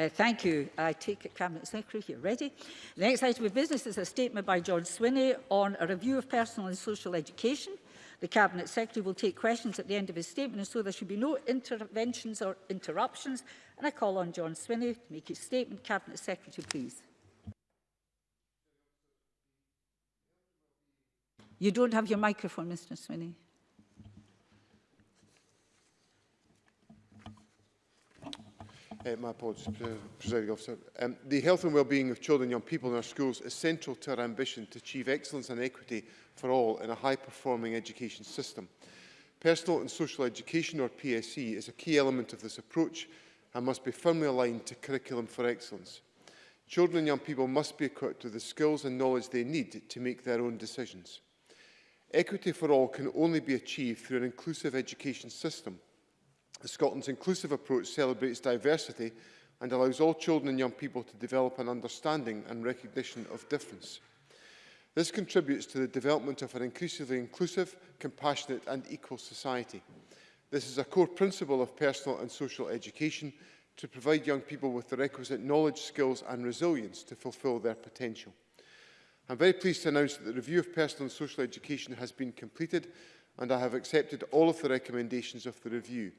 Uh, thank you. I take it, Cabinet Secretary, you're ready. The next item of business is a statement by John Swinney on a review of personal and social education. The Cabinet Secretary will take questions at the end of his statement, and so there should be no interventions or interruptions. And I call on John Swinney to make his statement. Cabinet Secretary, please. You don't have your microphone, Mr Swinney. Uh, my apologies, uh, Presiding Officer. Um, the health and well-being of children and young people in our schools is central to our ambition to achieve excellence and equity for all in a high-performing education system. Personal and Social Education, or PSE, is a key element of this approach and must be firmly aligned to Curriculum for Excellence. Children and young people must be equipped with the skills and knowledge they need to make their own decisions. Equity for all can only be achieved through an inclusive education system – The Scotland's inclusive approach celebrates diversity and allows all children and young people to develop an understanding and recognition of difference. This contributes to the development of an increasingly inclusive, compassionate and equal society. This is a core principle of personal and social education to provide young people with the requisite knowledge, skills and resilience to fulfil their potential. I'm very pleased to announce that the review of personal and social education has been completed and I have accepted all of the recommendations of the review.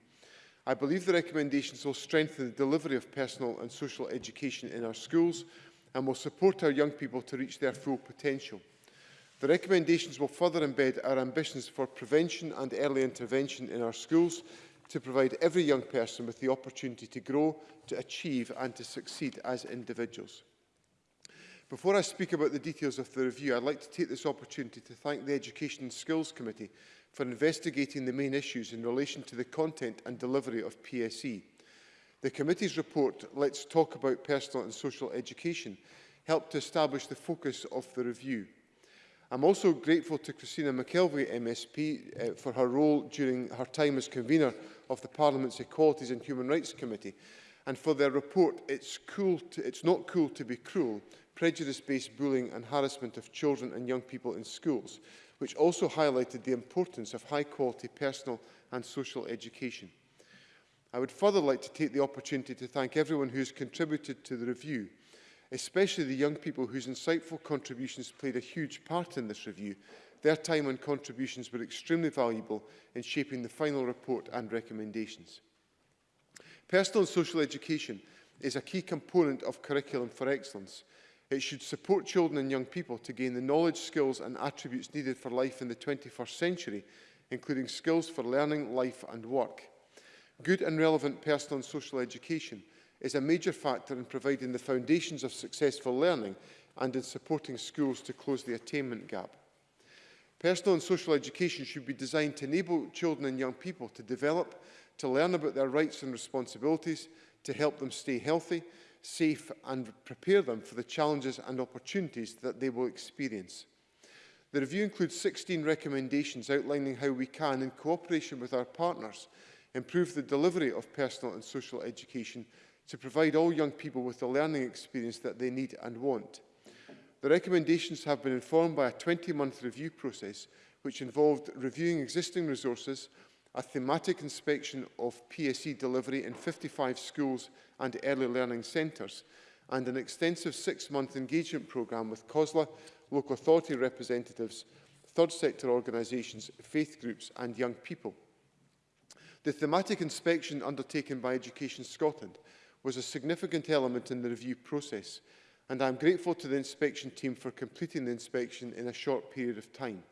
I believe the recommendations will strengthen the delivery of personal and social education in our schools and will support our young people to reach their full potential. The recommendations will further embed our ambitions for prevention and early intervention in our schools to provide every young person with the opportunity to grow, to achieve and to succeed as individuals. Before I speak about the details of the review, I'd like to take this opportunity to thank the Education and Skills Committee for investigating the main issues in relation to the content and delivery of PSE. The committee's report, Let's Talk About Personal and Social Education, helped to establish the focus of the review. I'm also grateful to Christina McKelvey, MSP, uh, eh, for her role during her time as convener of the Parliament's Equalities and Human Rights Committee, and for their report, It's, cool to, it's Not Cool to be Cruel, Prejudice-Based Bullying and Harassment of Children and Young People in Schools, which also highlighted the importance of high-quality personal and social education. I would further like to take the opportunity to thank everyone who has contributed to the review, especially the young people whose insightful contributions played a huge part in this review. Their time and contributions were extremely valuable in shaping the final report and recommendations. Personal and social education is a key component of Curriculum for Excellence, It should support children and young people to gain the knowledge, skills and attributes needed for life in the 21st century, including skills for learning, life and work. Good and relevant personal and social education is a major factor in providing the foundations of successful learning and in supporting schools to close the attainment gap. Personal and social education should be designed to enable children and young people to develop, to learn about their rights and responsibilities, to help them stay healthy, safe and prepare them for the challenges and opportunities that they will experience. The review includes 16 recommendations outlining how we can, in cooperation with our partners, improve the delivery of personal and social education to provide all young people with the learning experience that they need and want. The recommendations have been informed by a 20-month review process which involved reviewing existing resources, a thematic inspection of PSE delivery in 55 schools and early learning centres, and an extensive six-month engagement programme with COSLA, local authority representatives, third sector organisations, faith groups and young people. The thematic inspection undertaken by Education Scotland was a significant element in the review process, and I'm grateful to the inspection team for completing the inspection in a short period of time.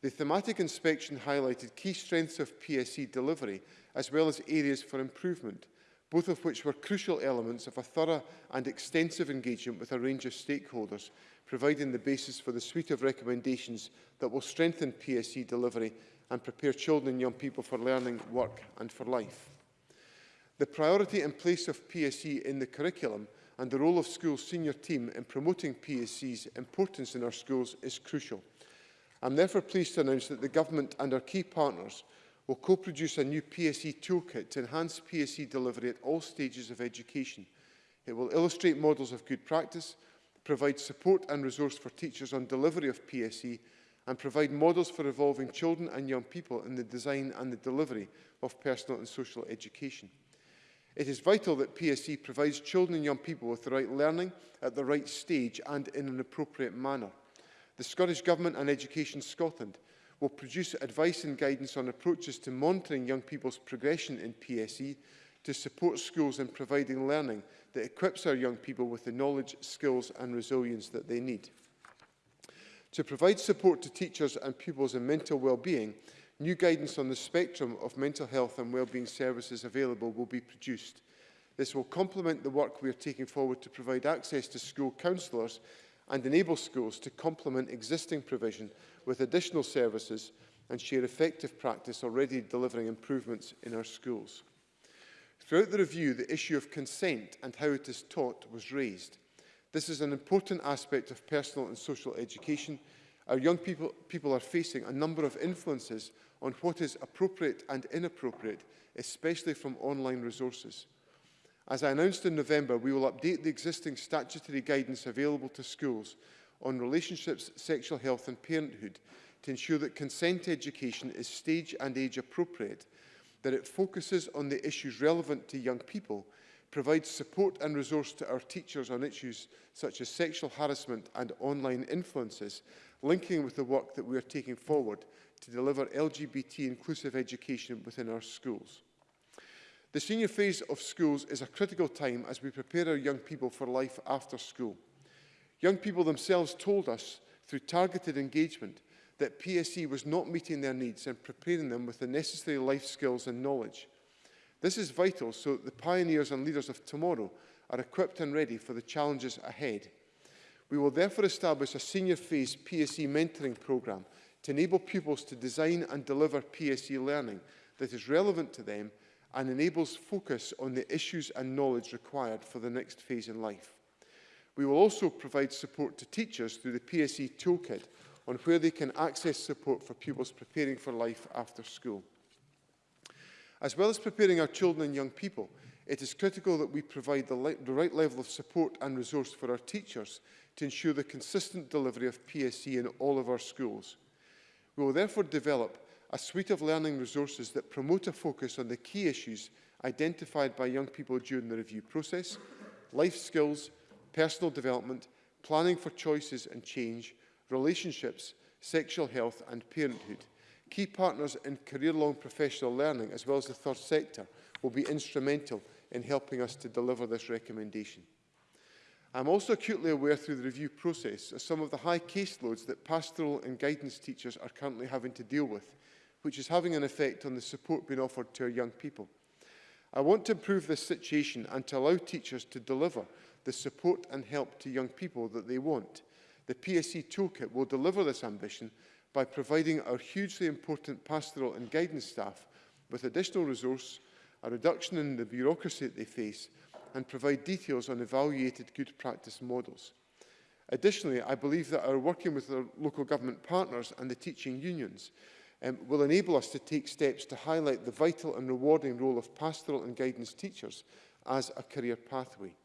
The thematic inspection highlighted key strengths of PSE delivery as well as areas for improvement, both of which were crucial elements of a thorough and extensive engagement with a range of stakeholders, providing the basis for the suite of recommendations that will strengthen PSE delivery and prepare children and young people for learning, work and for life. The priority and place of PSE in the curriculum and the role of school senior team in promoting PSE's importance in our schools is crucial. I'm therefore pleased to announce that the Government and our key partners will co-produce a new PSE toolkit to enhance PSE delivery at all stages of education. It will illustrate models of good practice, provide support and resource for teachers on delivery of PSE, and provide models for evolving children and young people in the design and the delivery of personal and social education. It is vital that PSE provides children and young people with the right learning at the right stage and in an appropriate manner the Scottish Government and Education Scotland will produce advice and guidance on approaches to monitoring young people's progression in PSE to support schools in providing learning that equips our young people with the knowledge, skills and resilience that they need. To provide support to teachers and pupils in mental well-being, new guidance on the spectrum of mental health and well-being services available will be produced. This will complement the work we are taking forward to provide access to school counsellors and enable schools to complement existing provision with additional services and share effective practice already delivering improvements in our schools. Throughout the review, the issue of consent and how it is taught was raised. This is an important aspect of personal and social education. Our young people, people are facing a number of influences on what is appropriate and inappropriate, especially from online resources. As I announced in November, we will update the existing statutory guidance available to schools on relationships, sexual health and parenthood to ensure that consent education is stage and age appropriate, that it focuses on the issues relevant to young people, provides support and resource to our teachers on issues such as sexual harassment and online influences, linking with the work that we are taking forward to deliver LGBT inclusive education within our schools. The senior phase of schools is a critical time as we prepare our young people for life after school. Young people themselves told us through targeted engagement that PSE was not meeting their needs and preparing them with the necessary life skills and knowledge. This is vital so that the pioneers and leaders of tomorrow are equipped and ready for the challenges ahead. We will therefore establish a senior phase PSE mentoring programme to enable pupils to design and deliver PSE learning that is relevant to them and enables focus on the issues and knowledge required for the next phase in life. We will also provide support to teachers through the PSE Toolkit on where they can access support for pupils preparing for life after school. As well as preparing our children and young people, it is critical that we provide the, the right level of support and resource for our teachers to ensure the consistent delivery of PSE in all of our schools. We will therefore develop a suite of learning resources that promote a focus on the key issues identified by young people during the review process, life skills, personal development, planning for choices and change, relationships, sexual health and parenthood. Key partners in career-long professional learning, as well as the third sector, will be instrumental in helping us to deliver this recommendation. I'm also acutely aware through the review process of some of the high caseloads that pastoral and guidance teachers are currently having to deal with, which is having an effect on the support being offered to our young people. I want to improve this situation and to allow teachers to deliver the support and help to young people that they want. The PSE Toolkit will deliver this ambition by providing our hugely important pastoral and guidance staff with additional resource, a reduction in the bureaucracy that they face, and provide details on evaluated good practice models. Additionally, I believe that our working with our local government partners and the teaching unions um, will enable us to take steps to highlight the vital and rewarding role of pastoral and guidance teachers as a career pathway.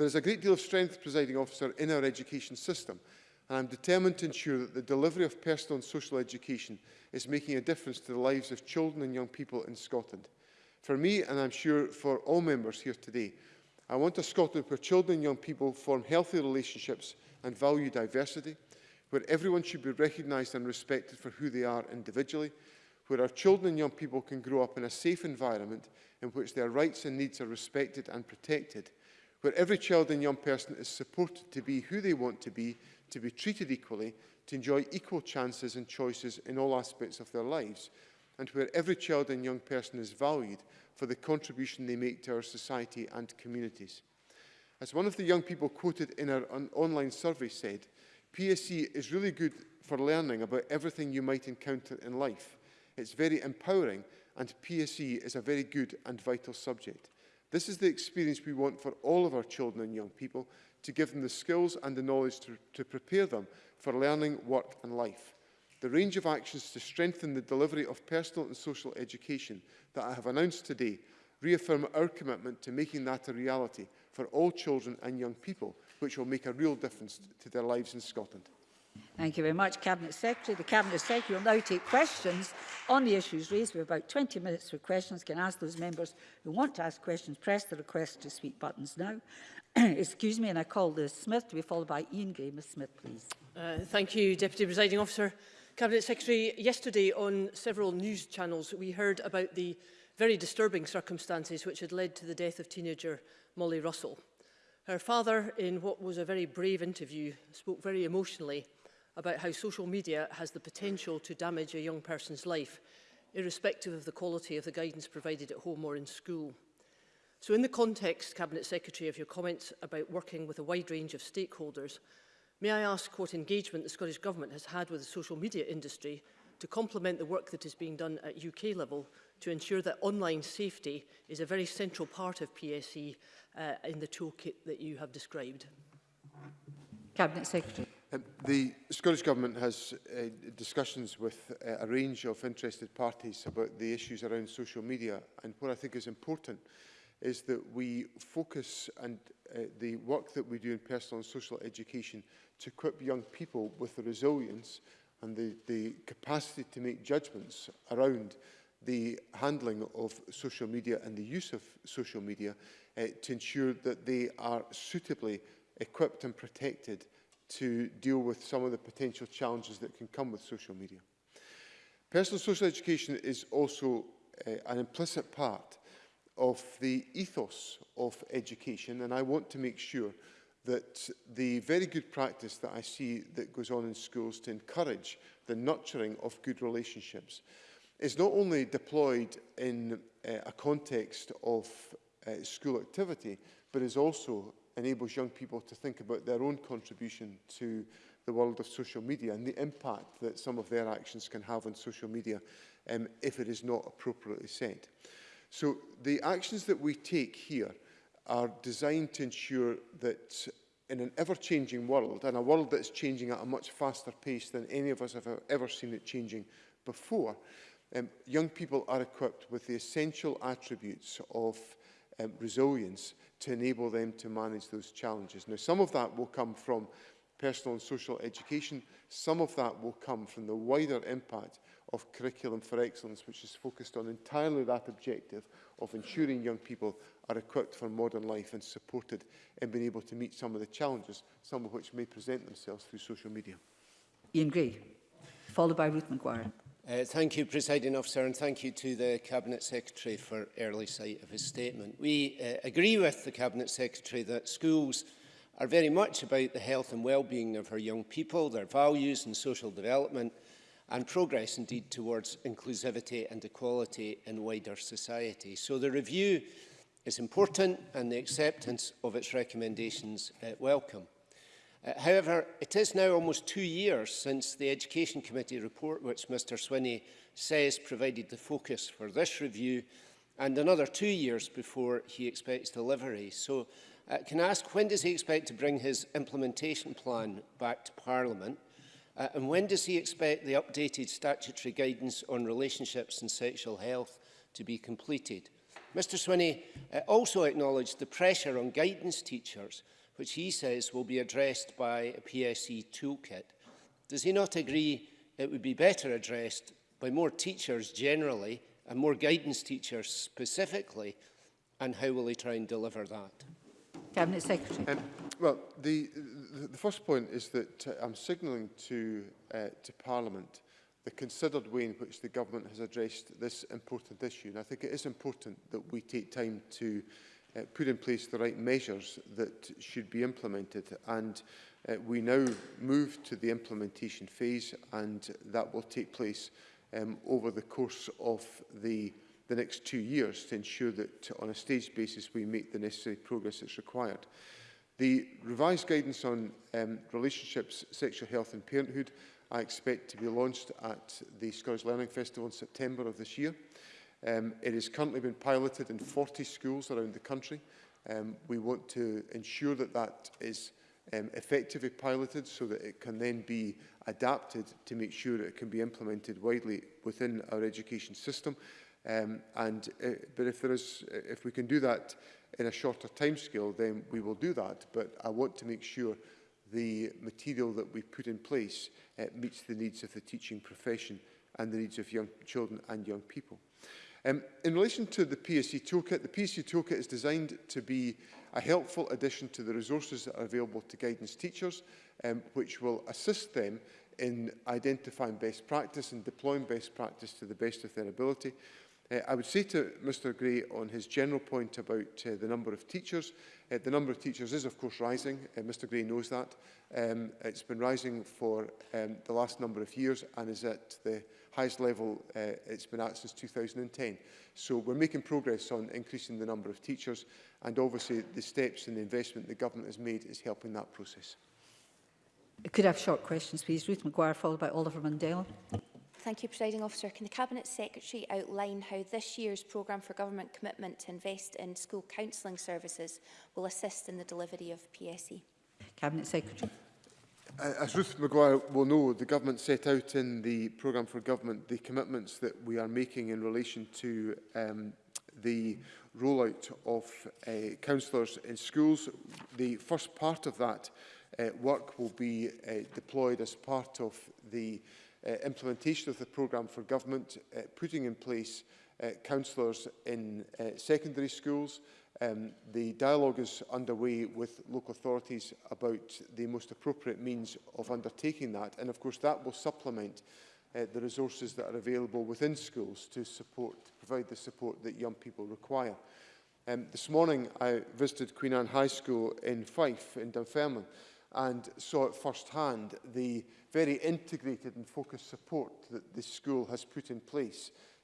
There is a great deal of strength, presiding officer, in our education system, and I'm determined to ensure that the delivery of personal and social education is making a difference to the lives of children and young people in Scotland. For me, and I'm sure for all members here today, I want a Scotland where children and young people form healthy relationships and value diversity, where everyone should be recognised and respected for who they are individually, where our children and young people can grow up in a safe environment in which their rights and needs are respected and protected, where every child and young person is supported to be who they want to be, to be treated equally, to enjoy equal chances and choices in all aspects of their lives, and where every child and young person is valued for the contribution they make to our society and communities. As one of the young people quoted in our online survey said, PSC is really good for learning about everything you might encounter in life. It's very empowering and PSE is a very good and vital subject. This is the experience we want for all of our children and young people, to give them the skills and the knowledge to, to prepare them for learning, work and life. The range of actions to strengthen the delivery of personal and social education that I have announced today reaffirm our commitment to making that a reality for all children and young people, which will make a real difference to their lives in Scotland. Thank you very much, Cabinet Secretary. The Cabinet Secretary will now take questions on the issues raised. We have about 20 minutes for questions. Can ask those members who want to ask questions, press the request to speak buttons now. Excuse me, and I call the Smith to be followed by Ian Gray. Ms Smith, please. Uh, thank you, Deputy Presiding Officer. Cabinet Secretary, yesterday on several news channels, we heard about the very disturbing circumstances which had led to the death of teenager Molly Russell. Her father, in what was a very brave interview, spoke very emotionally about how social media has the potential to damage a young person's life, irrespective of the quality of the guidance provided at home or in school. So in the context, Cabinet Secretary, of your comments about working with a wide range of stakeholders, may I ask what engagement the Scottish Government has had with the social media industry to complement the work that is being done at UK level to ensure that online safety is a very central part of PSE uh, in the toolkit that you have described? Cabinet Secretary. Um, the Scottish Government has uh, discussions with uh, a range of interested parties about the issues around social media and what I think is important is that we focus and uh, the work that we do in personal and social education to equip young people with the resilience and the, the capacity to make judgments around the handling of social media and the use of social media uh, to ensure that they are suitably equipped and protected to deal with some of the potential challenges that can come with social media. Personal social education is also uh, an implicit part of the ethos of education and I want to make sure that the very good practice that I see that goes on in schools to encourage the nurturing of good relationships is not only deployed in uh, a context of uh, school activity but is also enables young people to think about their own contribution to the world of social media and the impact that some of their actions can have on social media um, if it is not appropriately set. So the actions that we take here are designed to ensure that in an ever-changing world, and a world that's changing at a much faster pace than any of us have e-, ever seen it changing before, um, young people are equipped with the essential attributes of um, resilience to enable them to manage those challenges. Now, some of that will come from personal and social education. Some of that will come from the wider impact of Curriculum for Excellence, which is focused on entirely that objective of ensuring young people are equipped for modern life and supported in being able to meet some of the challenges, some of which may present themselves through social media. Ian Gray, followed by Ruth McGuire. Uh, thank you, Presiding Officer, and thank you to the Cabinet Secretary for early sight of his statement. We uh, agree with the Cabinet Secretary that schools are very much about the health and well-being of our young people, their values and social development, and progress indeed towards inclusivity and equality in wider society. So the review is important and the acceptance of its recommendations uh, welcome. Uh, however, it is now almost two years since the Education Committee report, which Mr Swinney says provided the focus for this review, and another two years before he expects delivery. So uh, can I ask, when does he expect to bring his implementation plan back to Parliament? Uh, and when does he expect the updated statutory guidance on relationships and sexual health to be completed? Mr Swinney uh, also acknowledged the pressure on guidance teachers which he says will be addressed by a PSE toolkit. Does he not agree it would be better addressed by more teachers generally and more guidance teachers specifically, and how will he try and deliver that? Cabinet Secretary. Um, well, the, the, the first point is that uh, I'm signalling to, uh, to Parliament the considered way in which the government has addressed this important issue. And I think it is important that we take time to uh, uh, put in place the right measures that should be implemented. And uh, we now move to the implementation phase, and that will take place um, over the course of the, the next two years to ensure that on a staged basis we make the necessary progress that's required. The revised guidance on um, relationships, sexual health and parenthood I expect to be launched at the Scottish Learning Festival in September of this year. Um, it has currently been piloted in 40 schools around the country. Um, we want to ensure that that is um, effectively piloted so that it can then be adapted to make sure that it can be implemented widely within our education system. Um, and, uh, but if, there is, uh, if we can do that in a shorter timescale, then we will do that. But I want to make sure the material that we put in place uh, meets the needs of the teaching profession and the needs of young children and young people. Um, in relation to the PSC toolkit, the PSC toolkit is designed to be a helpful addition to the resources that are available to guidance teachers, um, which will assist them in identifying best practice and deploying best practice to the best of their ability. Uh, I would say to Mr Gray on his general point about uh, the number of teachers, uh, the number of teachers is of course rising, uh, Mr Gray knows that. Um, it's been rising for um, the last number of years and is at the highest level uh, it's been at since 2010. So we're making progress on increasing the number of teachers and obviously the steps and the investment the government has made is helping that process. Could I have short questions, please? Ruth McGuire, followed by Oliver Mundell. Thank you, Presiding Officer. Can the Cabinet Secretary outline how this year's programme for government commitment to invest in school counselling services will assist in the delivery of PSE? Cabinet Secretary. As Ruth Maguire will know, the government set out in the programme for government the commitments that we are making in relation to um, the rollout of uh, councillors in schools. The first part of that uh, work will be uh, deployed as part of the uh, implementation of the programme for government, uh, putting in place uh, councillors in uh, secondary schools, Um, the dialogue is underway with local authorities about the most appropriate means of undertaking that. And of course, that will supplement uh, the resources that are available within schools to support, provide the support that young people require. Um, this morning, I visited Queen Anne High School in Fife, in Dunfermline, and saw at first hand the very integrated and focused support that this school has put in place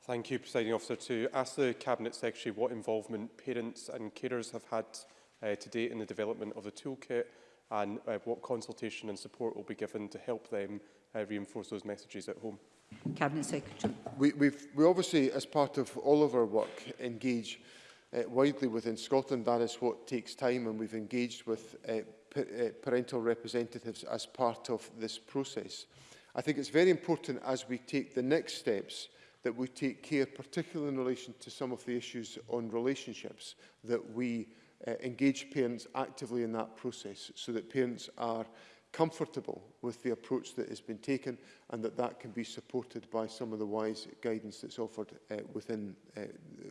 Thank you, Presiding Officer. To ask the Cabinet Secretary what involvement parents and carers have had uh, to date in the development of the toolkit and uh, what consultation and support will be given to help them uh, reinforce those messages at home. Cabinet Secretary. We, we've, we obviously, as part of all of our work, engage uh, widely within Scotland. That is what takes time, and we've engaged with uh, uh, parental representatives as part of this process. I think it's very important as we take the next steps that we take care, particularly in relation to some of the issues on relationships, that we uh, engage parents actively in that process so that parents are comfortable with the approach that has been taken and that that can be supported by some of the wise guidance that's offered uh, within, uh,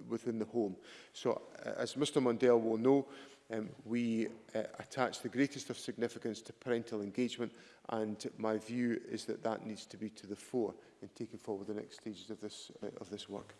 within the home. So, uh, as Mr Mundell will know, um, we uh, attach the greatest of significance to parental engagement and my view is that that needs to be to the fore in taking forward the next stages of this, uh, of this work.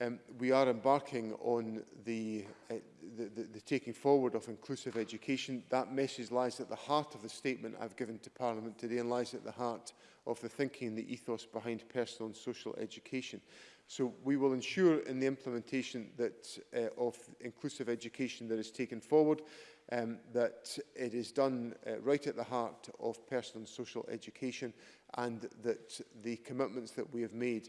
um, we are embarking on the, uh, the, the, the taking forward of inclusive education. That message lies at the heart of the statement I've given to Parliament today and lies at the heart of the thinking and the ethos behind personal and social education. So we will ensure in the implementation that, uh, of inclusive education that is taken forward um, that it is done uh, right at the heart of personal and social education and that the commitments that we have made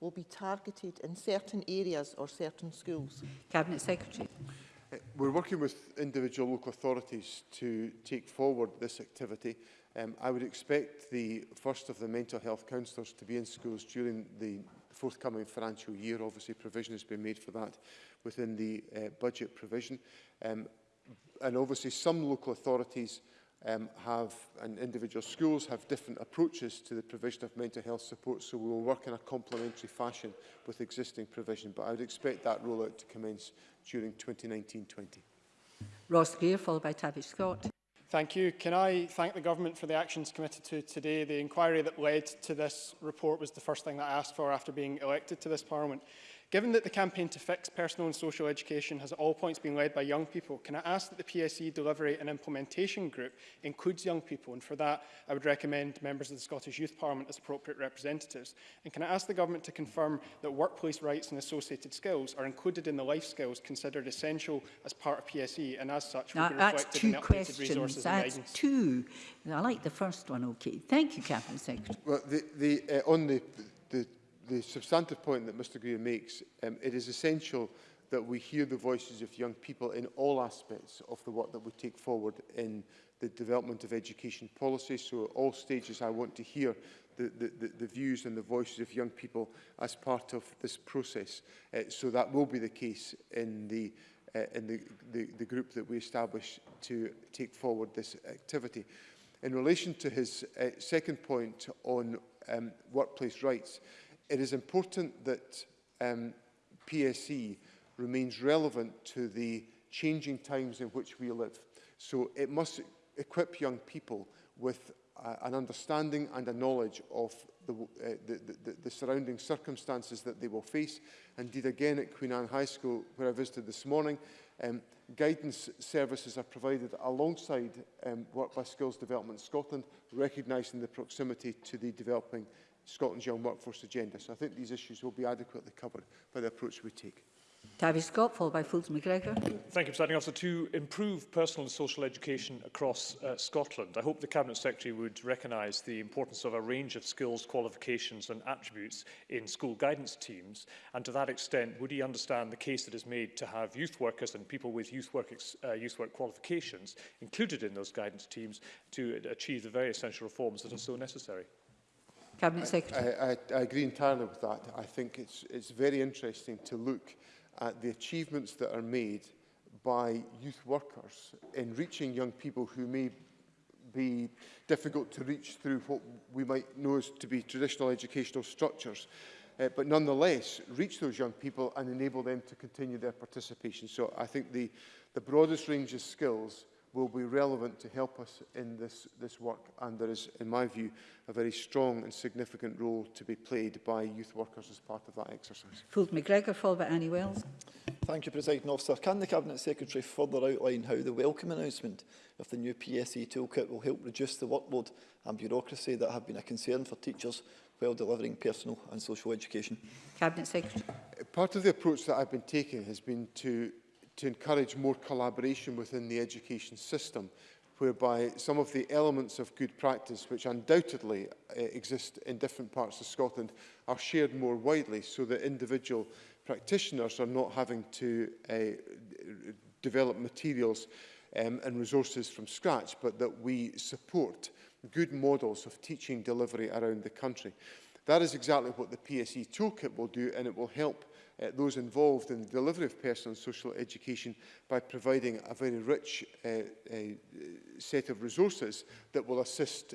will be targeted in certain areas or certain schools? Cabinet Secretary. Uh, we're working with individual local authorities to take forward this activity. Um, I would expect the first of the mental health counsellors to be in schools during the forthcoming financial year. Obviously, provision has been made for that within the uh, budget provision. Um, and obviously, some local authorities um, have, and individual schools have different approaches to the provision of mental health support, so we will work in a complementary fashion with existing provision. But I would expect that rollout to commence during 2019-20. Ross Greer, followed by Tavish Scott. Thank you. Can I thank the Government for the actions committed to today? The inquiry that led to this report was the first thing that I asked for after being elected to this Parliament. Given that the campaign to fix personal and social education has at all points been led by young people, can I ask that the PSE delivery and implementation group includes young people? And for that, I would recommend members of the Scottish Youth Parliament as appropriate representatives. And can I ask the government to confirm that workplace rights and associated skills are included in the life skills considered essential as part of PSE and as such will be reflected in the updated questions. resources that's and guidance? two. I like the first one, okay. Thank you, Cabinet Secretary. Well, the, the, uh, on the, the the substantive point that Mr Greer makes, um, it is essential that we hear the voices of young people in all aspects of the work that we take forward in the development of education policy. So at all stages I want to hear the, the, the views and the voices of young people as part of this process. Uh, so that will be the case in the uh, in the, the, the group that we establish to take forward this activity. In relation to his uh, second point on um, workplace rights, uh, it is important that um, PSE remains relevant to the changing times in which we live. So it must equip young people with uh, an understanding and a knowledge of the, uh, the, the, the surrounding circumstances that they will face. Indeed, again at Queen Anne High School, where I visited this morning, um, guidance services are provided alongside um, Work by Skills Development Scotland, recognising the proximity to the developing Scotland's young workforce agenda. So I think these issues will be adequately covered by the approach we take. Tavi Scott, followed by Fulton McGregor. Thank you, Presiding Officer. To improve personal and social education across uh, Scotland, I hope the Cabinet Secretary would recognise the importance of a range of skills, qualifications and attributes in school guidance teams. And to that extent, would he understand the case that is made to have youth workers and people with youth work, uh, youth work qualifications included in those guidance teams to achieve the very essential reforms that are so necessary? Cabinet Secretary. I, I, I agree entirely with that. I think it's, it's very interesting to look at the achievements that are made by youth workers in reaching young people who may be difficult to reach through what we might know as to be traditional educational structures. Uh, but nonetheless, reach those young people and enable them to continue their participation. So I think the, the broadest range of skills will be relevant to help us in this, this work and there is, in my view, a very strong and significant role to be played by youth workers as part of that exercise. Fulton McGregor, followed by Annie Wells. Thank you, President Officer. Can the Cabinet Secretary further outline how the welcome announcement of the new PSE toolkit will help reduce the workload and bureaucracy that have been a concern for teachers while delivering personal and social education? Cabinet Secretary. Part of the approach that I've been taking has been to to encourage more collaboration within the education system, whereby some of the elements of good practice, which undoubtedly uh, exist in different parts of Scotland, are shared more widely so that individual practitioners are not having to uh, develop materials um, and resources from scratch, but that we support good models of teaching delivery around the country. That is exactly what the PSE toolkit will do, and it will help uh, those involved in the delivery of personal and social education by providing a very rich uh, uh, set of resources that will assist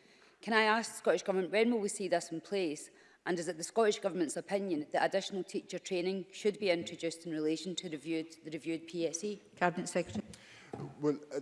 Can I ask the Scottish Government when will we see this in place? And is it the Scottish Government's opinion that additional teacher training should be introduced in relation to reviewed, the reviewed PSE? Cabinet Secretary. Well, uh,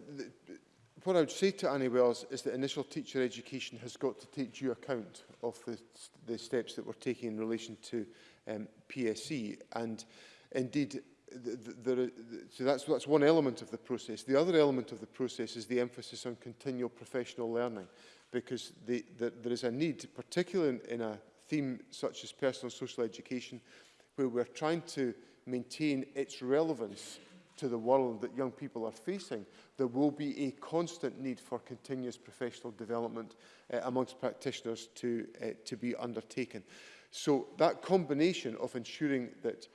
what I would say to Annie Wells is that initial teacher education has got to take due account of the, the steps that we're taking in relation to um, PSE. And indeed, there, the, the, so that's, that's one element of the process. The other element of the process is the emphasis on continual professional learning, because the, the, there is a need, particularly in, in a theme such as personal social education, where we're trying to maintain its relevance to the world that young people are facing, there will be a constant need for continuous professional development uh, amongst practitioners to, uh, to be undertaken. So that combination of ensuring that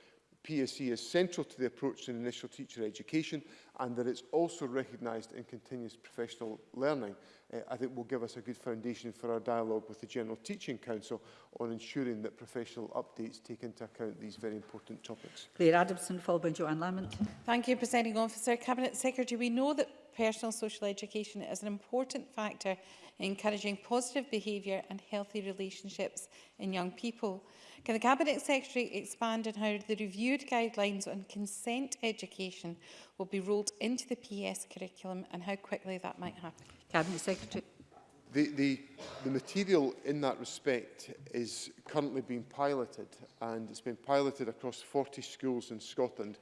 PSE is central to the approach to initial teacher education and that it's also recognised in continuous professional learning, uh, I think will give us a good foundation for our dialogue with the General Teaching Council on ensuring that professional updates take into account these very important topics. Claire Adamson, followed by Joanne Lamont. Thank you, Presiding Officer. Cabinet Secretary, we know that personal social education is an important factor in encouraging positive behaviour and healthy relationships in young people. Can the Cabinet Secretary expand on how the reviewed guidelines on consent education will be rolled into the PS curriculum and how quickly that might happen? Cabinet Secretary. The, the, the material in that respect is currently being piloted and it's been piloted across 40 schools in Scotland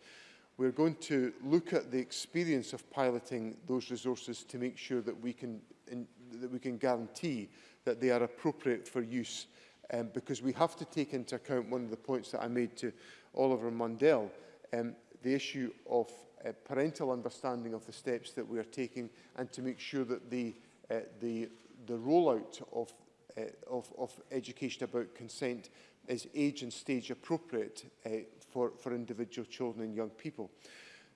We're going to look at the experience of piloting those resources to make sure that we can, in, that we can guarantee that they are appropriate for use um, because we have to take into account one of the points that I made to Oliver Mundell, um, the issue of uh, parental understanding of the steps that we are taking and to make sure that the, uh, the, the rollout of, uh, of, of education about consent is age and stage appropriate uh, for, for individual children and young people.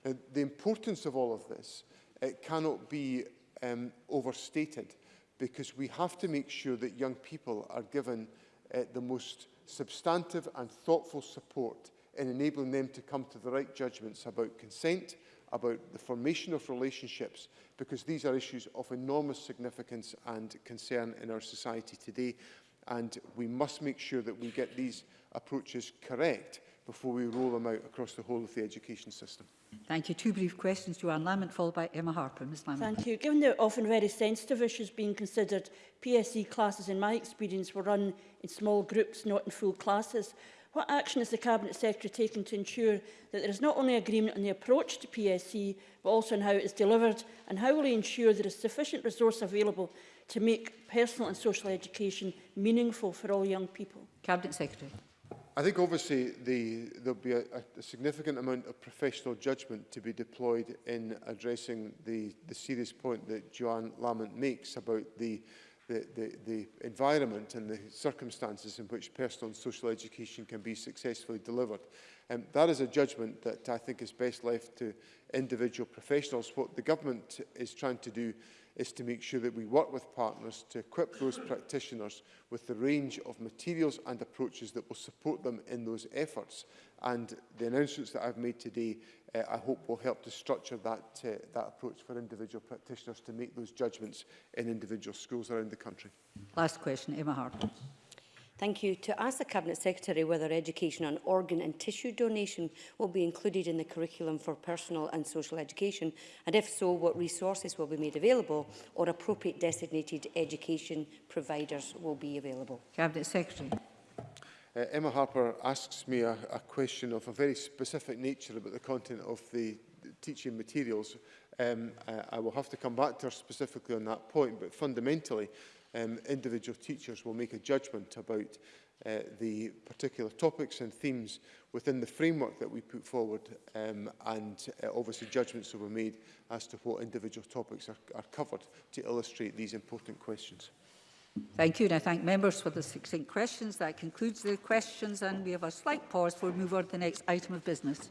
Now, the importance of all of this it eh, cannot be um, overstated because we have to make sure that young people are given uh, the most substantive and thoughtful support in enabling them to come to the right judgments about consent, about the formation of relationships, because these are issues of enormous significance and concern in our society today and we must make sure that we get these approaches correct before we roll them out across the whole of the education system. Thank you. Two brief questions to Anne Lamont, followed by Emma Harper. Ms Lamont. Thank you. Given the often very sensitive issues being considered, PSE classes, in my experience, were run in small groups, not in full classes. What action is the Cabinet Secretary taking to ensure that there is not only agreement on the approach to PSE, but also on how it is delivered, and how will he ensure there is sufficient resource available to make personal and social education meaningful for all young people? Cabinet Secretary. I think obviously the, there'll be a, a significant amount of professional judgment to be deployed in addressing the, the serious point that Joanne Lamont makes about the, the, the, the environment and the circumstances in which personal and social education can be successfully delivered. Um, that is a judgment that I think is best left to individual professionals. What the government is trying to do is to make sure that we work with partners to equip those practitioners with the range of materials and approaches that will support them in those efforts. And the announcements that I've made today, uh, I hope will help to structure that, uh, that approach for individual practitioners to make those judgments in individual schools around the country. Last question, Emma Hart. Thank you. To ask the Cabinet Secretary whether education on organ and tissue donation will be included in the curriculum for personal and social education, and if so, what resources will be made available or appropriate designated education providers will be available. Cabinet Secretary. Uh, Emma Harper asks me a, a question of a very specific nature about the content of the teaching materials. Um, I, I will have to come back to her specifically on that point, but fundamentally, um, individual teachers will make a judgment about uh, the particular topics and themes within the framework that we put forward um, and uh, obviously judgments that were made as to what individual topics are, are covered to illustrate these important questions. Thank you and I thank members for the succinct questions. That concludes the questions and we have a slight pause before we move on to the next item of business.